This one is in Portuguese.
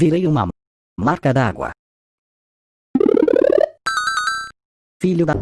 Virei uma marca d'água. Filho da...